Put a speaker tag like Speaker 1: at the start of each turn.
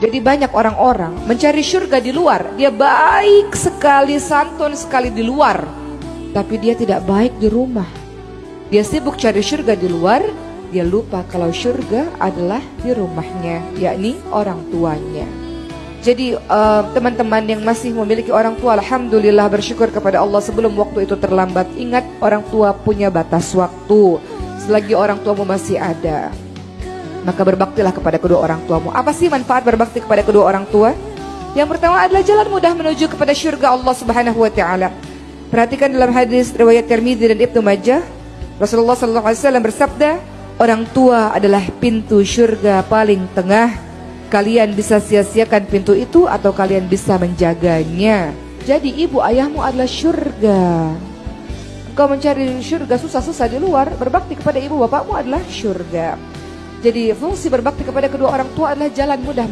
Speaker 1: Jadi banyak orang-orang mencari surga di luar. Dia baik sekali, santun sekali di luar. Tapi dia tidak baik di rumah. Dia sibuk cari surga di luar, dia lupa kalau surga adalah di rumahnya, yakni orang tuanya. Jadi eh, teman-teman uh, yang masih memiliki orang tua Alhamdulillah bersyukur kepada Allah sebelum waktu itu terlambat Ingat orang tua punya batas waktu Selagi orang tuamu masih ada Maka berbaktilah kepada kedua orang tuamu Apa sih manfaat berbakti kepada kedua orang tua? Yang pertama adalah jalan mudah menuju kepada syurga Allah subhanahu wa ta'ala Perhatikan dalam hadis riwayat Tirmidzi dan Ibnu Majah Rasulullah SAW bersabda Orang tua adalah pintu syurga paling tengah Kalian bisa sia-siakan pintu itu atau kalian bisa menjaganya. Jadi ibu ayahmu adalah syurga. Engkau mencari syurga susah-susah di luar, berbakti kepada ibu bapakmu adalah syurga. Jadi fungsi berbakti kepada kedua orang tua adalah jalan mudah